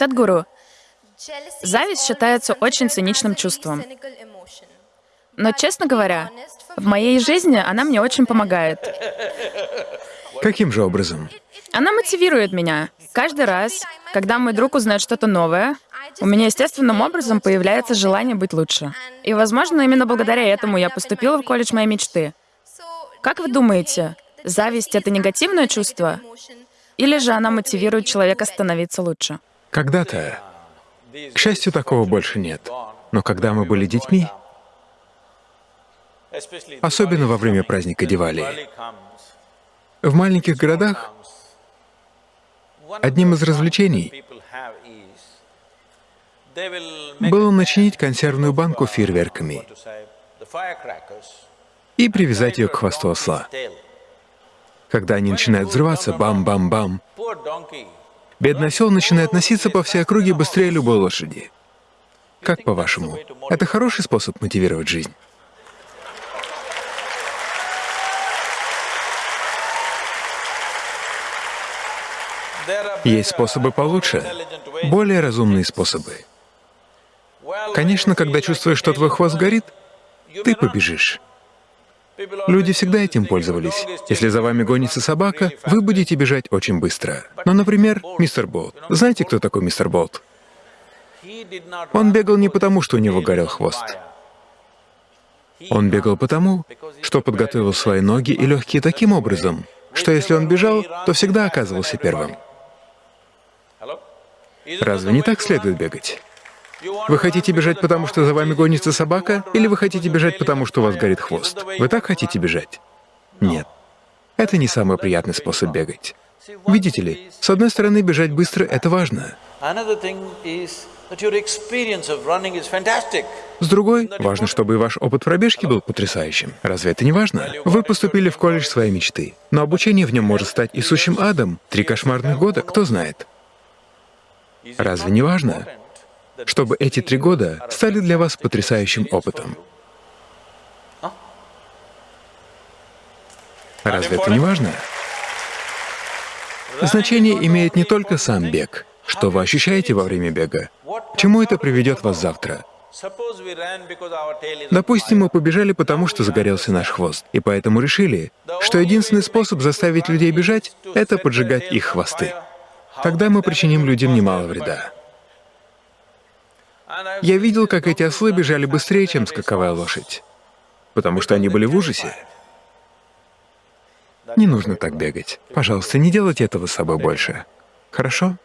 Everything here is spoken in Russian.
Садгуру, зависть считается очень циничным чувством. Но, честно говоря, в моей жизни она мне очень помогает. Каким же образом? Она мотивирует меня. Каждый раз, когда мой друг узнает что-то новое, у меня естественным образом появляется желание быть лучше. И, возможно, именно благодаря этому я поступила в колледж моей мечты. Как вы думаете, зависть — это негативное чувство? Или же она мотивирует человека становиться лучше? Когда-то. К счастью, такого больше нет. Но когда мы были детьми, особенно во время праздника Дивали, в маленьких городах одним из развлечений было начинить консервную банку фейерверками и привязать ее к хвосту осла. Когда они начинают взрываться, бам-бам-бам, бедный осел начинает носиться по всей округе быстрее любой лошади. Как по-вашему, это хороший способ мотивировать жизнь? Есть способы получше, более разумные способы. Конечно, когда чувствуешь, что твой хвост горит, ты побежишь. Люди всегда этим пользовались. Если за вами гонится собака, вы будете бежать очень быстро. Но, например, мистер Болт. Знаете, кто такой мистер Болт? Он бегал не потому, что у него горел хвост. Он бегал потому, что подготовил свои ноги и легкие таким образом, что если он бежал, то всегда оказывался первым. Разве не так следует бегать? Вы хотите бежать, потому что за вами гонится собака, или вы хотите бежать, потому что у вас горит хвост? Вы так хотите бежать? Нет. Это не самый приятный способ бегать. Видите ли, с одной стороны, бежать быстро — это важно. С другой, важно, чтобы и ваш опыт пробежки был потрясающим. Разве это не важно? Вы поступили в колледж своей мечты, но обучение в нем может стать и сущим адом. Три кошмарных года, кто знает. Разве не важно? Чтобы эти три года стали для вас потрясающим опытом. Разве это не важно? Значение имеет не только сам бег, что вы ощущаете во время бега, чему это приведет вас завтра. Допустим, мы побежали потому, что загорелся наш хвост, и поэтому решили, что единственный способ заставить людей бежать — это поджигать их хвосты. Тогда мы причиним людям немало вреда. Я видел, как эти ослы бежали быстрее, чем скаковая лошадь, потому что они были в ужасе. Не нужно так бегать. Пожалуйста, не делайте этого с собой больше. Хорошо?